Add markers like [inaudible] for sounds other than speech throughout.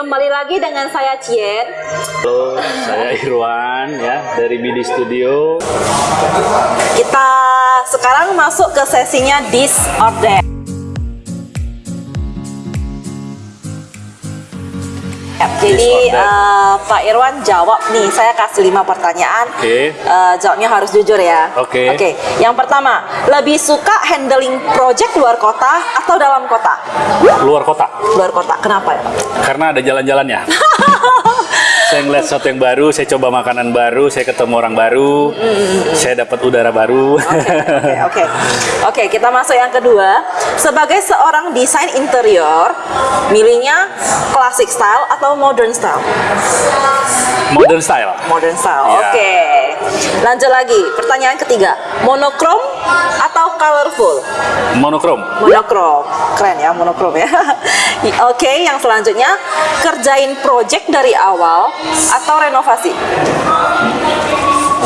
kembali lagi dengan saya Cien. Halo, saya Irwan ya dari Bidi Studio. Kita sekarang masuk ke sesinya This Jadi or that. eh, Pak Irwan jawab nih, saya kasih lima pertanyaan. Oke. Eh, jawabnya harus jujur ya. Oke. Oke. Yang pertama, lebih suka handling project luar kota atau dalam kota? Luar kota, Luar kota. Kenapa ya? Karena ada jalan-jalannya. [laughs] saya ngeliat sesuatu yang baru, saya coba makanan baru, saya ketemu orang baru, saya dapat udara baru. Oke, oke. Oke, kita masuk yang kedua. Sebagai seorang desain interior, milihnya classic style atau modern style? Modern style. Modern style. Ya. Oke. Lanjut lagi. Pertanyaan ketiga. Monokrom atau colorful? Monokrom. Monokrom. Keren ya, monokrom ya. [laughs] Oke, yang selanjutnya kerjain project dari awal atau renovasi?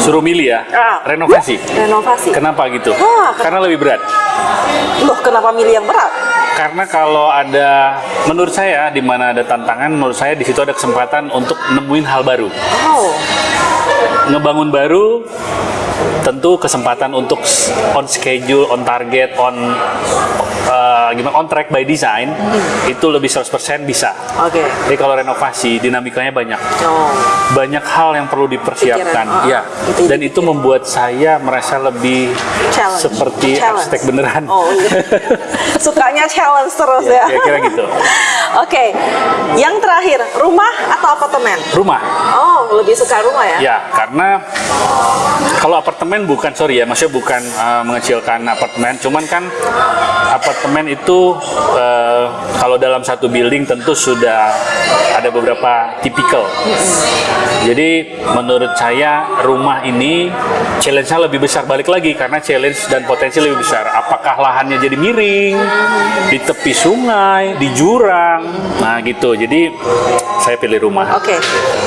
Suruh milih ya. Ah. Renovasi. Renovasi. Kenapa gitu? Ah, ken- Karena lebih berat. Loh, kenapa milih yang berat? Karena kalau ada, menurut saya, di mana ada tantangan, menurut saya di situ ada kesempatan untuk nemuin hal baru. Oh, ngebangun baru tentu kesempatan untuk on schedule, on target, on uh, gimana on track by design itu lebih 100% bisa. oke. Jadi kalau renovasi dinamikanya banyak. Oh. Banyak hal yang perlu dipersiapkan. Pikiran, oh, ya. Dan itu membuat saya merasa lebih Challenge. seperti Challenge. arsitek beneran. Oh, iya. [laughs] Sukanya challenge terus Ya, ya. kira-kira gitu. [laughs] Oke, yang terakhir, rumah atau apartemen? Rumah. Oh, lebih suka rumah ya? Ya, karena kalau apartemen bukan sorry ya, maksudnya bukan uh, mengecilkan apartemen, cuman kan apartemen itu uh, kalau dalam satu building tentu sudah ada beberapa tipikal. Jadi menurut saya rumah ini challenge-nya lebih besar balik lagi karena challenge dan potensi lebih besar. Apakah lahannya jadi miring, di tepi sungai, di jurang, nah gitu. Jadi saya pilih rumah. Oke,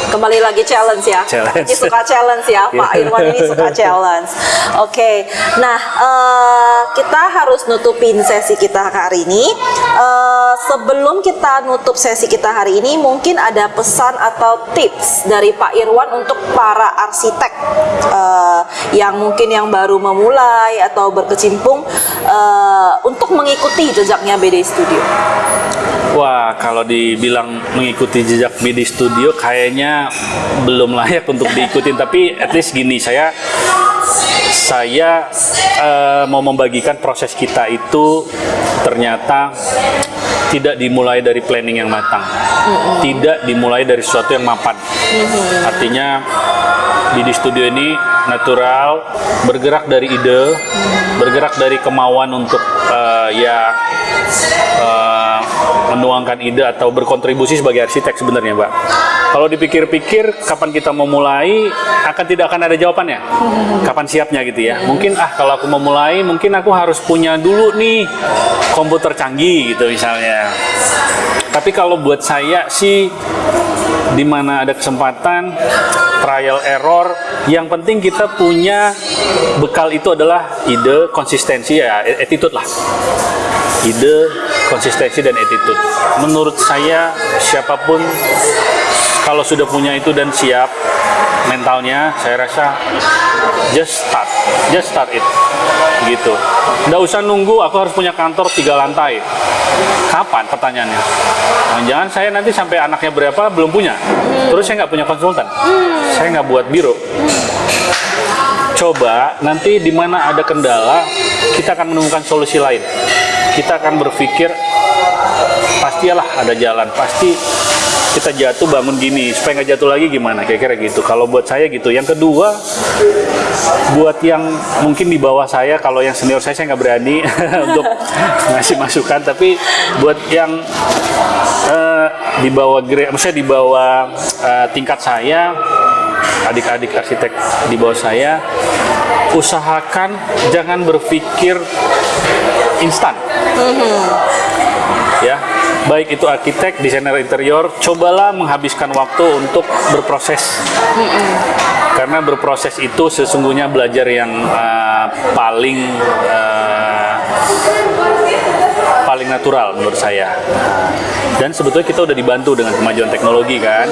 kembali lagi challenge ya. Challenge. Ini suka challenge ya, Pak Iya. Irwan ini suka challenge. Oke, nah eh, kita harus nutupin sesi kita hari ini. Eh, sebelum kita nutup sesi kita hari ini, mungkin ada pesan atau tips dari Pak Irwan untuk para arsitek eh, yang mungkin yang baru memulai atau berkecimpung eh, untuk mengikuti jejaknya BD Studio. Wah, kalau dibilang mengikuti jejak BD Studio kayaknya belum layak untuk diikutin. [laughs] Tapi at least gini, saya saya eh, mau membagikan proses kita itu ternyata tidak dimulai dari planning yang matang, tidak dimulai dari sesuatu yang mapan. Artinya BD Studio ini natural, bergerak dari ide, bergerak dari kemauan untuk eh, ya eh, menuangkan ide atau berkontribusi sebagai arsitek sebenarnya, Mbak. Kalau dipikir-pikir, kapan kita mau mulai, akan tidak akan ada jawabannya. Kapan siapnya gitu ya? Mungkin ah kalau aku mau mulai, mungkin aku harus punya dulu nih komputer canggih gitu misalnya. Tapi kalau buat saya sih di mana ada kesempatan trial error. Yang penting kita punya bekal itu adalah ide konsistensi ya attitude lah. Ide konsistensi dan attitude. Menurut saya siapa pun kalau sudah punya itu dan siap mentalnya saya rasa just start. Just start it. Gitu. Nggak usah nunggu aku harus punya kantor tiga lantai. Kapan? Pertanyaannya. Nah, jangan saya nanti sampai anaknya berapa belum punya. Terus saya nggak punya konsultan. Saya nggak buat biro. Coba nanti di mana ada kendala kita akan menemukan solusi lain. Kita akan berpikir pastilah ada jalan. Pasti kita jatuh bangun gini. Supaya nggak jatuh lagi gimana? Kira-kira gitu. Kalau buat saya gitu. Yang kedua buat yang mungkin di bawah saya kalau yang senior saya saya nggak berani [laughs] untuk ngasih masukan. Tapi buat yang eh, di bawah grade maksudnya di bawah eh, tingkat saya adik-adik arsitek di bawah saya usahakan jangan berpikir instan. Ya baik itu arsitek desainer interior cobalah menghabiskan waktu untuk berproses. Karena karena berproses itu sesungguhnya belajar yang eh, paling eh, paling natural menurut saya. Dan sebetulnya kita udah dibantu dengan kemajuan teknologi kan.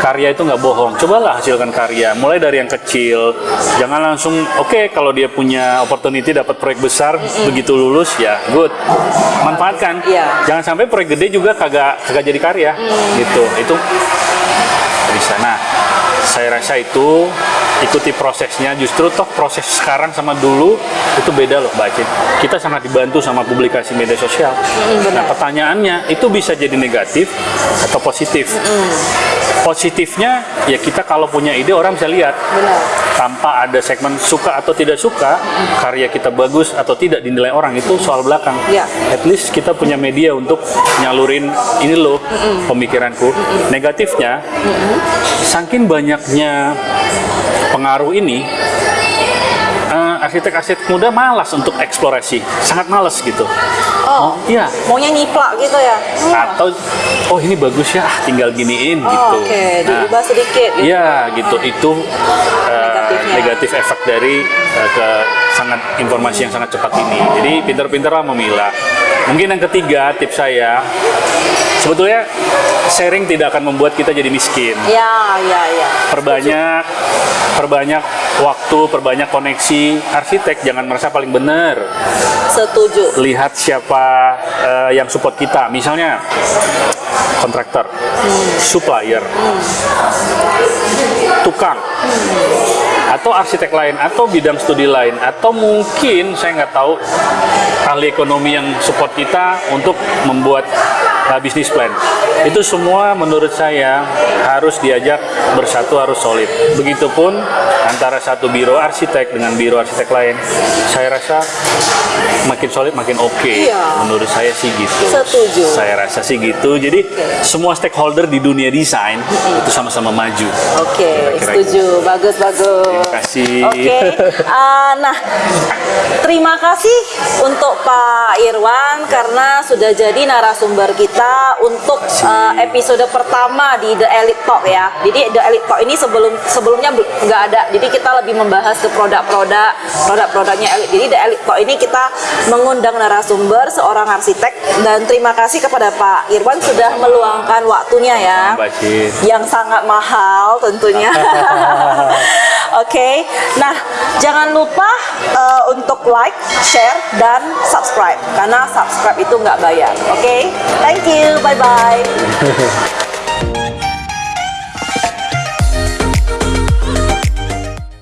Karya itu nggak bohong. Cobalah hasilkan karya. Mulai dari yang kecil. Jangan langsung oke kalau dia punya opportunity dapat proyek besar begitu lulus ya good. Manfaatkan. Iya. Jangan sampai proyek gede juga kagak kagak jadi karya gitu. Itu bisa. Nah, saya rasa itu ikuti prosesnya. Justru toh proses sekarang sama dulu itu beda loh, Mbak Aceh. Kita sangat dibantu sama publikasi media sosial. nah, pertanyaannya itu bisa jadi negatif atau positif. Positifnya ya kita kalau punya ide orang bisa lihat Benar. tanpa ada segmen suka atau tidak suka karya kita bagus atau tidak dinilai orang itu soal belakang. Iya. At least kita punya media untuk nyalurin ini loh pemikiranku. Negatifnya saking banyaknya pengaruh ini eh, arsitek-arsitek muda malas untuk eksplorasi, sangat malas gitu. Oh, Iya. maunya nyiplak gitu ya? Hmm. Atau oh ini bagus ya, ah, tinggal giniin Oh, gitu. Oke, Nah, diubah sedikit gitu. Iya gitu itu uh, negatif efek dari uh, ke sangat informasi yang sangat cepat ini. Jadi pintar-pintarlah memilah. Mungkin yang ketiga tips saya sebetulnya sharing tidak akan membuat kita jadi miskin. Ya, ya, ya. Perbanyak perbanyak waktu, perbanyak koneksi. Arsitek jangan merasa paling benar. Setuju. Lihat siapa uh, yang support kita. Misalnya kontraktor, supplier, tukang, atau arsitek lain, atau bidang studi lain, atau mungkin saya nggak tahu ahli ekonomi yang support kita untuk membuat uh, bisnis plan. Itu semua menurut saya harus diajak bersatu, harus solid. Begitupun antara satu biro arsitek dengan biro arsitek lain, saya rasa makin solid makin oke. Iya. Menurut saya sih gitu. Setuju. Saya rasa sih gitu. Jadi semua stakeholder di dunia desain itu sama-sama maju. Oke, Kira-kira setuju. Bagus, bagus. Terima kasih. Oke. [laughs] Ah, nah, terima kasih untuk Pak Irwan karena sudah jadi narasumber kita untuk ah, episode pertama di The Elite Talk ya. Jadi The Elite Talk ini sebelum sebelumnya bel- nggak ada. Jadi kita lebih membahas ke produk-produk, produk-produknya Elite. Jadi The Elite Talk ini kita mengundang narasumber seorang arsitek dan terima kasih kepada Pak Irwan sudah meluangkan waktunya ya yang sangat mahal tentunya. [laughs] Oke, nah jangan lupa uh, untuk like, share, dan subscribe karena subscribe itu nggak bayar. Oke, thank you, bye bye. [laughs]